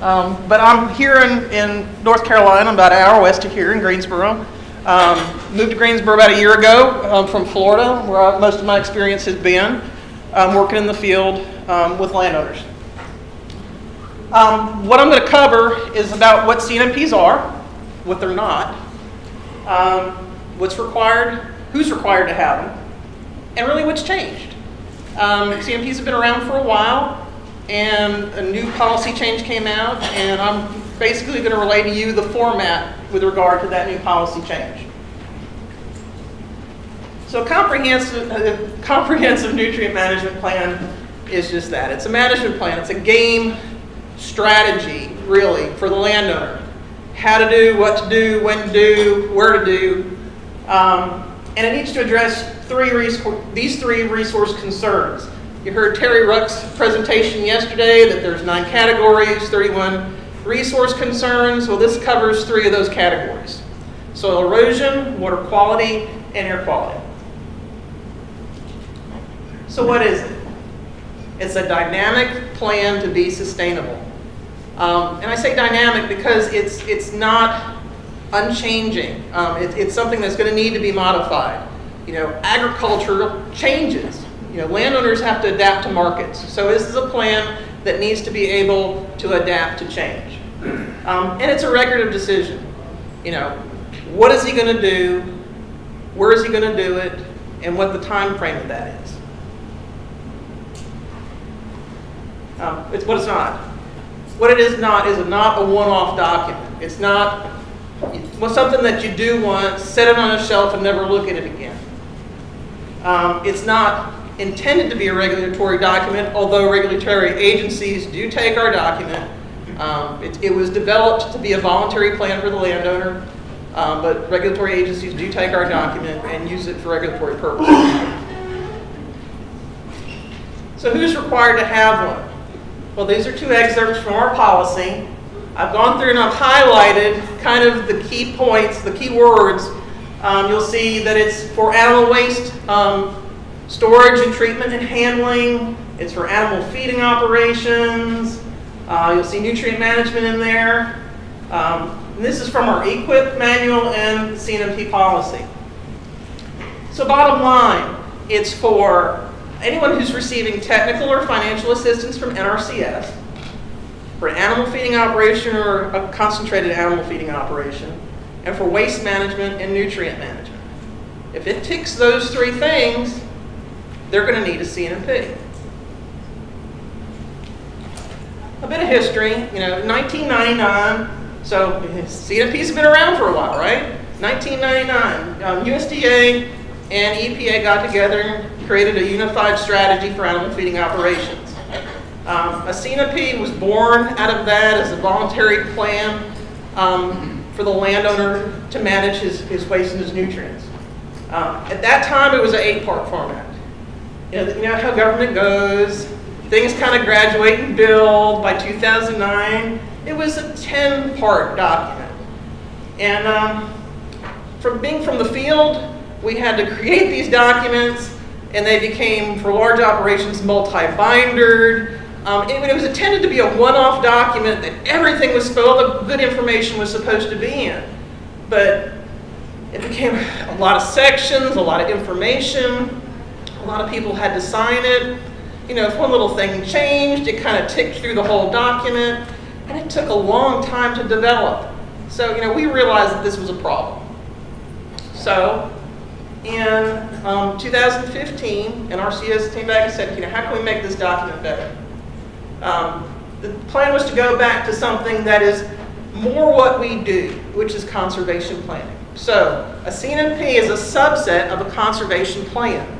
Um, but I'm here in, in North Carolina, about an hour west of here in Greensboro. Um, moved to Greensboro about a year ago um, from Florida, where I, most of my experience has been um, working in the field um, with landowners. Um, what I'm going to cover is about what CNMPs are, what they're not, um, what's required, who's required to have them, and really what's changed. CNMPs have been around for a while, and a new policy change came out, and I'm basically going to relay to you the format with regard to that new policy change. So comprehensive, comprehensive nutrient management plan is just that. It's a management plan. It's a game strategy, really, for the landowner. How to do, what to do, when to do, where to do. Um, and it needs to address three these three resource concerns. You heard Terry Ruck's presentation yesterday that there's nine categories, 31 resource concerns. Well, this covers three of those categories. Soil erosion, water quality, and air quality. So what is it? It's a dynamic plan to be sustainable. Um, and I say dynamic because it's, it's not unchanging. Um, it, it's something that's going to need to be modified. You know, agriculture changes. You know, landowners have to adapt to markets. So this is a plan that needs to be able to adapt to change. Um, and it's a record of decision. You know, what is he going to do? Where is he going to do it? And what the time frame of that is. Um, it's what it's not. What it is not is not a one-off document. It's not well, something that you do once, set it on a shelf, and never look at it again. Um, it's not intended to be a regulatory document, although regulatory agencies do take our document. Um, it, it, was developed to be a voluntary plan for the landowner, um, but regulatory agencies do take our document and use it for regulatory purposes. So who's required to have one? Well, these are two excerpts from our policy. I've gone through and I've highlighted kind of the key points, the key words. Um, you'll see that it's for animal waste um, storage and treatment and handling. It's for animal feeding operations. Uh, you'll see nutrient management in there. Um, this is from our EQIP manual and CNMP policy. So bottom line, it's for anyone who's receiving technical or financial assistance from NRCS for an animal feeding operation or a concentrated animal feeding operation, and for waste management and nutrient management. If it ticks those three things, they're going to need a CNMP. A bit of history, you know, 1999, so have been around for a while, right? 1999, um, USDA and EPA got together and created a unified strategy for animal feeding operations. Um, a CNP was born out of that as a voluntary plan um, for the landowner to manage his, his waste and his nutrients. Um, at that time, it was an eight-part format. You know, you know how government goes. Things kind of graduate and build. By 2009, it was a 10-part document. And um, from being from the field, we had to create these documents and they became, for large operations, multi-bindered. Um, it, it, was intended to be a one-off document that everything was, all the good information was supposed to be in. But it became a lot of sections, a lot of information. A lot of people had to sign it. You know, if one little thing changed, it kind of ticked through the whole document. And it took a long time to develop. So, you know, we realized that this was a problem. So in um, 2015, NRCS came back and said, you know, how can we make this document better? Um, the plan was to go back to something that is more what we do, which is conservation planning. So a CNMP is a subset of a conservation plan.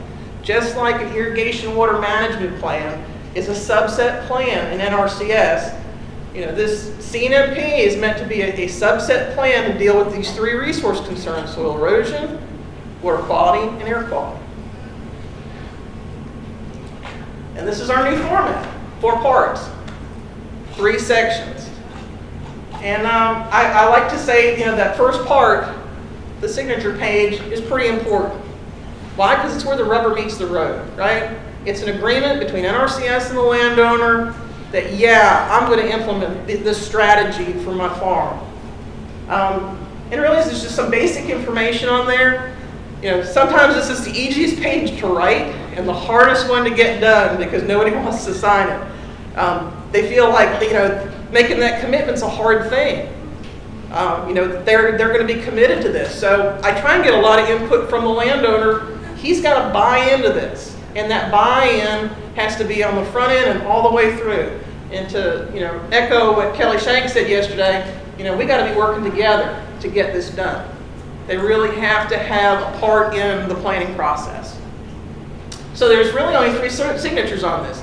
Just like an irrigation water management plan is a subset plan in NRCS, you know, this CNMP is meant to be a, a subset plan to deal with these three resource concerns, soil erosion, water quality, and air quality. And this is our new format, four parts, three sections. And um, I, I, like to say, you know, that first part, the signature page, is pretty important. Why? Because it's where the rubber meets the road, right? It's an agreement between NRCS and the landowner. that, yeah, I'm going to implement this strategy for my farm. Um, and really, there's just some basic information on there. You know, sometimes this is the easiest page to write and the hardest one to get done because nobody wants to sign it. Um, they feel like, you know, making that commitment's a hard thing. Um, you know, they're, they're going to be committed to this. So I try and get a lot of input from the landowner. He's got to buy into this. And that buy-in has to be on the front end and all the way through. And to, you know, echo what Kelly Shank said yesterday, you know, we got to be working together to get this done. They really have to have a part in the planning process. So there's really only three signatures on this.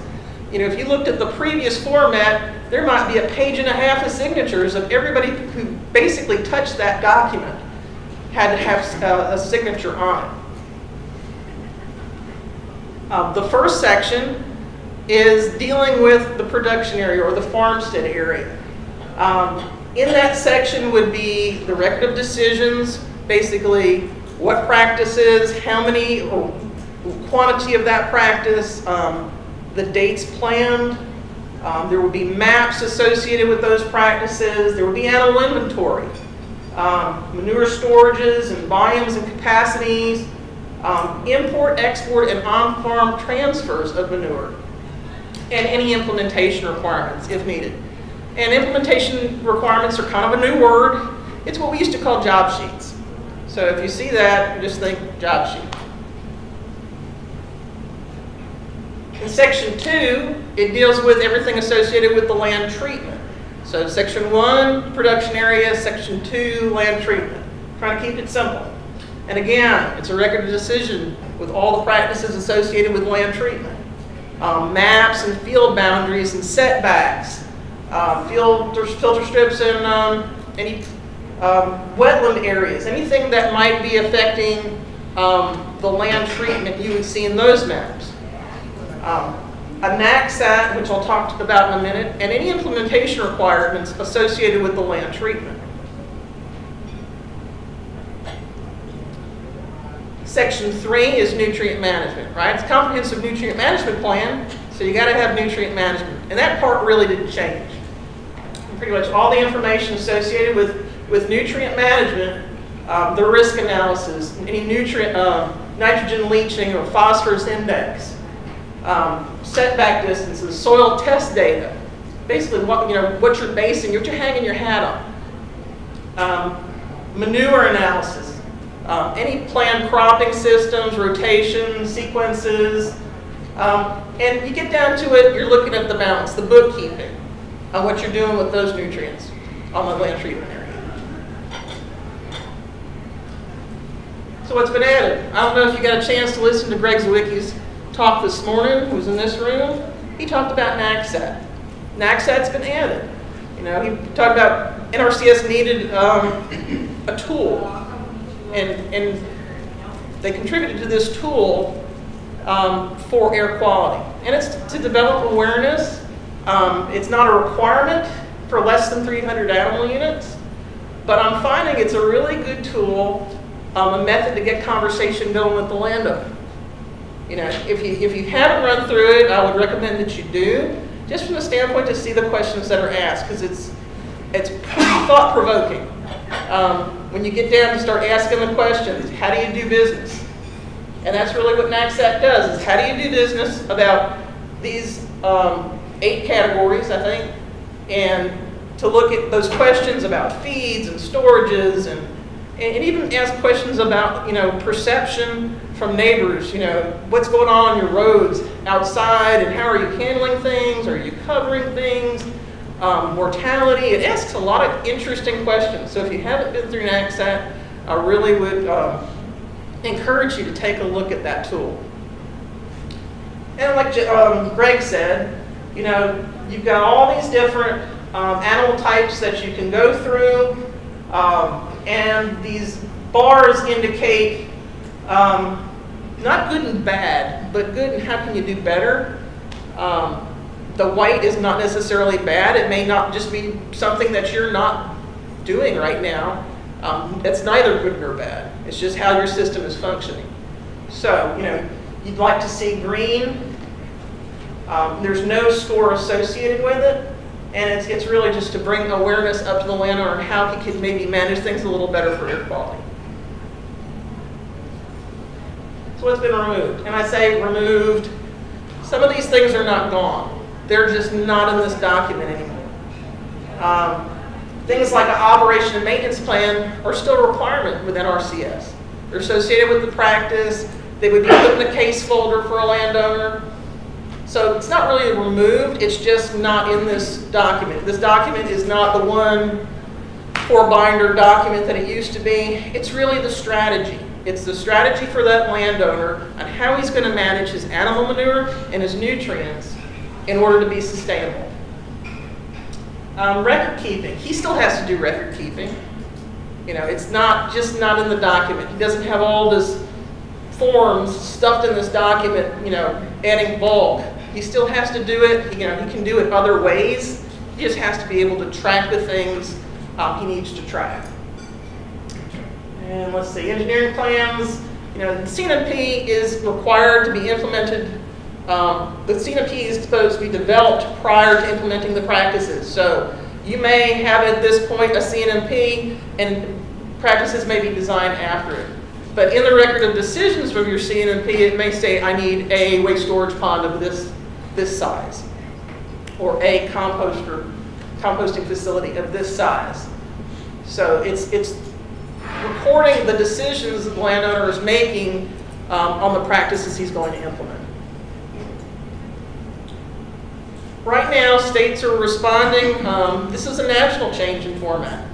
You know, if you looked at the previous format, there might be a page and a half of signatures of everybody who basically touched that document had to have a, uh, a signature on it. Um, the first section is dealing with the production area or the farmstead area. Um, in that section would be the record of decisions, basically what practices, how many, or quantity of that practice, um, the dates planned. Um, there would be maps associated with those practices. There would be animal inventory, um, manure storages and volumes and capacities, um, import, export, and on-farm transfers of manure, and any implementation requirements if needed. And implementation requirements are kind of a new word. It's what we used to call job sheets. So if you see that, just think job sheet. In section two, it deals with everything associated with the land treatment. So section one, production area, section two, land treatment. Trying to keep it simple. And again, it's a record of decision with all the practices associated with land treatment. Um, maps and field boundaries and setbacks, uh, filter, filter strips and um, any um, wetland areas, anything that might be affecting um, the land treatment you would see in those maps. Um, a NACSAT, which I'll talk about in a minute, and any implementation requirements associated with the land treatment. Section three is nutrient management, right? It's comprehensive nutrient management plan, so you gotta have nutrient management. And that part really didn't change. Pretty much all the information associated with, with nutrient management, um, the risk analysis, any nutrient, um, nitrogen leaching or phosphorus index, um, setback distances, soil test data, basically what, you know, what you're basing, what you're hanging your hat on. Um, manure analysis, um, any planned cropping systems, rotations, sequences, um, and you get down to it, you're looking at the balance, the bookkeeping, on what you're doing with those nutrients on the land treatment area. So what's been added? I don't know if you got a chance to listen to Greg Zwicke's talk this morning, who was in this room. He talked about NACSAT. NACSAT's been added. You know, he talked about NRCS needed um, a tool, and, and they contributed to this tool um, for air quality. And it's to develop awareness. Um, it's not a requirement for less than 300 animal units, but I'm finding it's a really good tool, um, a method to get conversation going with the landowner. You know, if you, if you haven't run through it, I would recommend that you do, just from the standpoint to see the questions that are asked, because it's, it's thought-provoking. Um, when you get down to start asking the questions, how do you do business? And that's really what NACSAT does, is how do you do business about these um, eight categories, I think, and to look at those questions about feeds and storages and, and even ask questions about, you know, perception from neighbors, you know, what's going on on your roads outside and how are you handling things? Are you covering things? Um, mortality, it asks a lot of interesting questions. So if you haven't been through NACSAT, I really would um, encourage you to take a look at that tool. And like um, Greg said, you know, you've got all these different um, animal types that you can go through, um, and these bars indicate um, not good and bad, but good and how can you do better. Um, the white is not necessarily bad. It may not just be something that you're not doing right now. Um, that's neither good nor bad. It's just how your system is functioning. So, you know, you'd like to see green Um, there's no score associated with it, and it's, it's really just to bring awareness up to the landowner on how he could maybe manage things a little better for air quality. So what's been removed? And I say removed, some of these things are not gone. They're just not in this document anymore. Um, things like an operation and maintenance plan are still a requirement within NRCS. They're associated with the practice. They would be put in a case folder for a landowner. So it's not really removed, it's just not in this document. This document is not the one four binder document that it used to be. It's really the strategy. It's the strategy for that landowner on how he's going to manage his animal manure and his nutrients in order to be sustainable. Um, record keeping. He still has to do record keeping. You know, it's not just not in the document. He doesn't have all this forms stuffed in this document, you know, adding bulk. He still has to do it. You know, he can do it other ways. He just has to be able to track the things um, he needs to track. And let's see, engineering plans. You know, the is required to be implemented. Um, the CNMP is supposed to be developed prior to implementing the practices. So you may have at this point a CNMP and practices may be designed after it. But in the record of decisions from your CNMP, it may say, I need a waste storage pond of this, this size, or a composter, composting facility of this size. So it's, it's recording the decisions the landowner is making um, on the practices he's going to implement. Right now, states are responding. Um, this is a national change in format.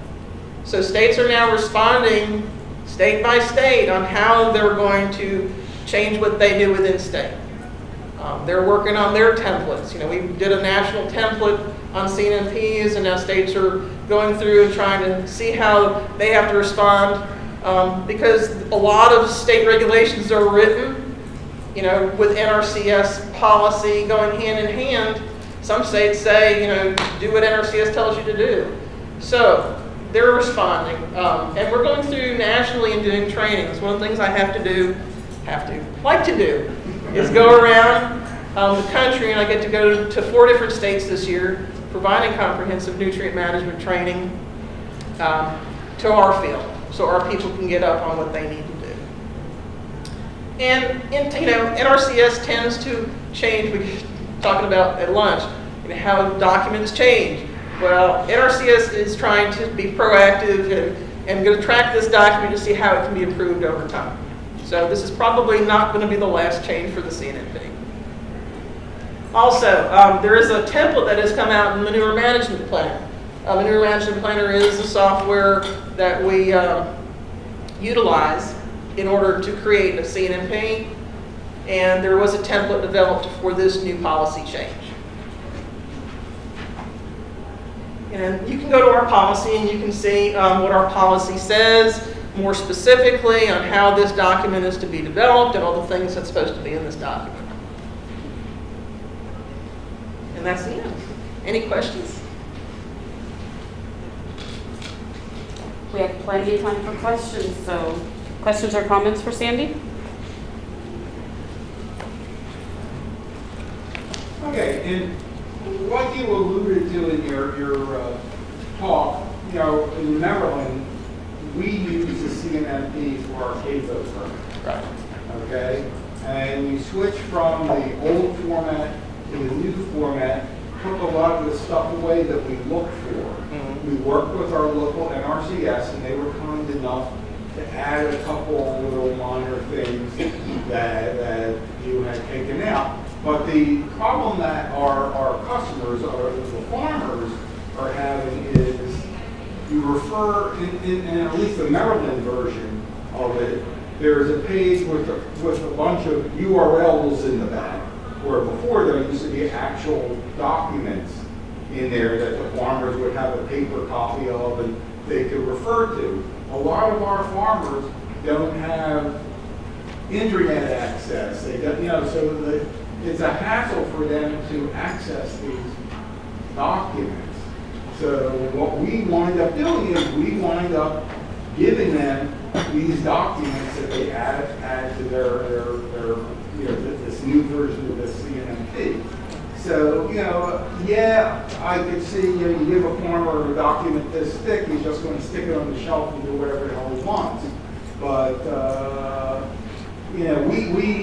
So states are now responding state by state on how they're going to change what they do within state. Um, they're working on their templates. You know, we did a national template on CNMPs, and now states are going through and trying to see how they have to respond um, because a lot of state regulations are written, you know, with NRCS policy going hand in hand. Some states say, you know, do what NRCS tells you to do. So they're responding. Um, and we're going through nationally and doing trainings. One of the things I have to do, have to, like to do, is go around um, the country, and I get to go to four different states this year, providing comprehensive nutrient management training um, to our field, so our people can get up on what they need to do. And you know, NRCS tends to change. We were talking about at lunch, know, how documents change. Well, NRCS is trying to be proactive and, and going to track this document to see how it can be improved over time. So this is probably not going to be the last change for the CNMP. Also, um, there is a template that has come out in the Manure Management Planner. Uh, Manure Management Planner is the software that we uh, utilize in order to create a CNMP, and there was a template developed for this new policy change. And you can go to our policy and you can see um, what our policy says more specifically on how this document is to be developed and all the things that's supposed to be in this document. And that's the end. Any questions? We have plenty of time for questions, so questions or comments for Sandy? Okay, and like you alluded to in your, your uh, talk, you know, in Maryland, we use the CNMP for our CAFO permit, Right. okay? And we switched from the old format to the new format, took a lot of the stuff away that we looked for. Mhm. We worked with our local NRCS, and they were kind enough to add a couple of little minor things that, that you had taken out. But the problem that our, our customers, or the farmers, are having is you refer, in, in, in at least the Maryland version of it, there's a page with a, with a bunch of URLs in the back, where before there used to be actual documents in there that the farmers would have a paper copy of and they could refer to. A lot of our farmers don't have internet access. They don't, you know, so the, it's a hassle for them to access these documents. So what we wind up doing is we wind up giving them these documents that they add, add to their, their, their, you know, this new version of the CNMP. So, you know, yeah, I could see, you know, you give a farmer a document this thick, he's just gonna stick it on the shelf and do whatever the hell he wants. But, uh, you know, we, we,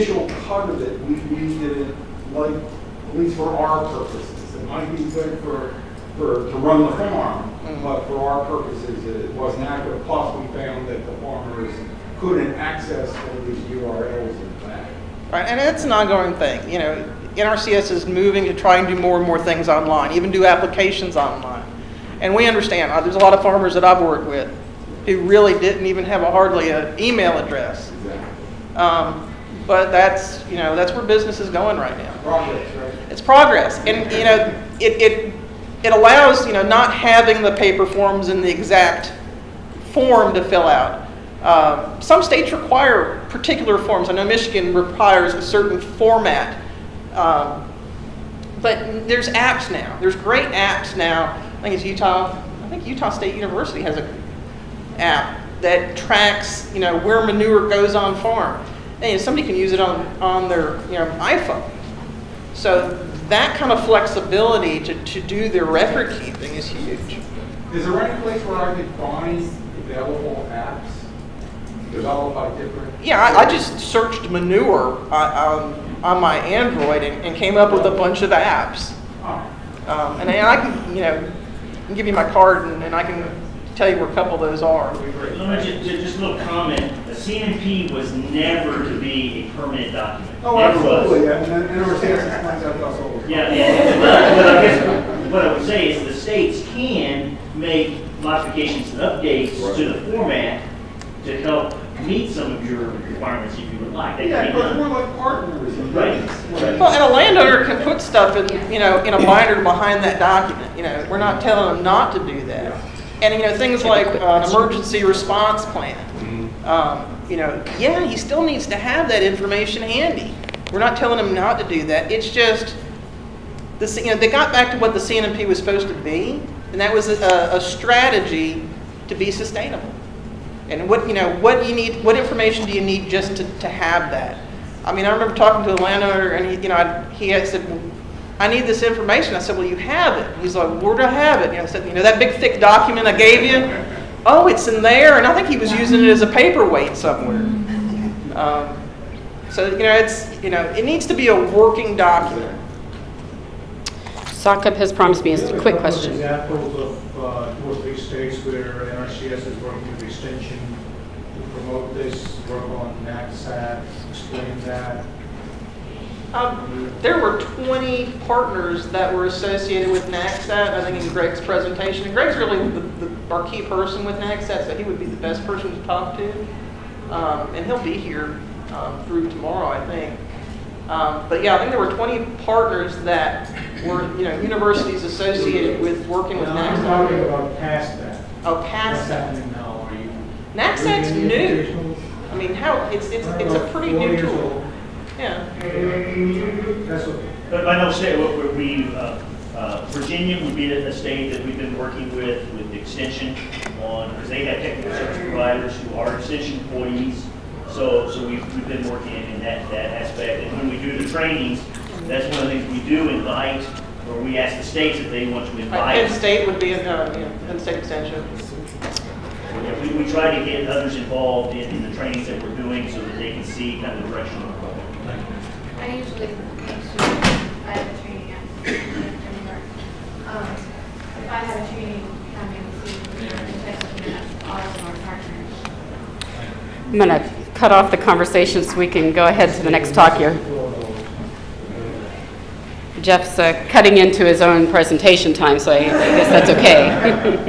initial cut of it, we, we didn't like, at least for our purposes. It might be good for, for, to run the farm, but for our purposes, it wasn't adequate. Plus, we found that the farmers couldn't access all these URLs in the back. Right, and it's an ongoing thing, you know, NRCS is moving to try and do more and more things online, even do applications online. And we understand, uh, there's a lot of farmers that I've worked with who really didn't even have a hardly an email address. Exactly. Um, But that's, you know, that's where business is going right now. Progress, right? It's progress, and, you know, it, it, it allows, you know, not having the paper forms in the exact form to fill out. Um, Some states require particular forms. I know Michigan requires a certain format. Um, But there's apps now. There's great apps now. I think it's Utah, I think Utah State University has a app that tracks, you know, where manure goes on farm. And somebody can use it on, on their, you know, iPhone. So that kind of flexibility to, to do their record keeping is huge. Is there any place where I could find available apps developed by different? Yeah, I, I just searched manure on, on, on my Android and, and came up with a bunch of apps. Oh, Um, and I can, you know, I can give you my card and, and I can tell you where a couple of those are. that'd be great. Let me just, just a little comment, a CNP was never to be a permanent document. Oh, Never was. absolutely, yeah, and then NRCS explains that to us all. the time. Yeah, but, but I guess, what I would say is the states can make modifications and updates to the format to help meet some of your requirements if you would like. That Yeah, can be because we're like partners. and Right, right. Well, and a landowner can put stuff in, you know, in a binder behind that document, you know, we're not telling them not to do that. And, you know, things like uh, an emergency response plan. Um, You know, yeah, he still needs to have that information handy. We're not telling him not to do that, it's just, the, you know, they got back to what the CNMP was supposed to be, and that was a, a strategy to be sustainable. And what, you know, what you need, what information do you need just to, to have that? I mean, I remember talking to a landowner and he, you know, I- he had said, "Well, I need this information. I said, well, you have it. He's like, where do I have it? You know, I said, you know, that big thick document I gave you? Oh, it's in there. And I think he was using it as a paperweight somewhere. Um, So, you know, it's, you know, it needs to be a working document. Saqib has promised me a quick question. There are a couple of examples of uh, two or three states where NRCS is working with Extension to promote this, work on NACSAT, explain that. Um, There were 20 partners that were associated with NACSAT, I think in Greg's presentation. And Greg's really the, the, our key person with NACSAT, so he would be the best person to talk to. Um, and he'll be here, um, through tomorrow, I think. Um, but yeah, I think there were 20 partners that were, you know, universities associated with working with Now, I'm talking about past that. Oh, What's past that. happening now? Are you? NACSAT's new. I mean, how, it's, it's, it's a pretty new tool. Old. Yeah. That's okay. But I know state, what what we, uh, uh, Virginia would be a state that we've been working with, with extension on, because they have technical service providers who are extension employees. So, so we've, we've been working in that, that aspect. And when we do the trainings, that's one of the things we do invite, or we ask the states if they want to invite. Penn invite. State would be, uh, you know, Penn State Extension. Yeah, We, we try to get others involved in, in the trainings that we're doing so that they can see kind of the direction we're going. I usually make sure I have a training at. Um, if I have a training coming to, all of our partners. I'm going to cut off the conversation so we can go ahead to the next talk here. Jeff's uh, cutting into his own presentation time, so I guess that's okay.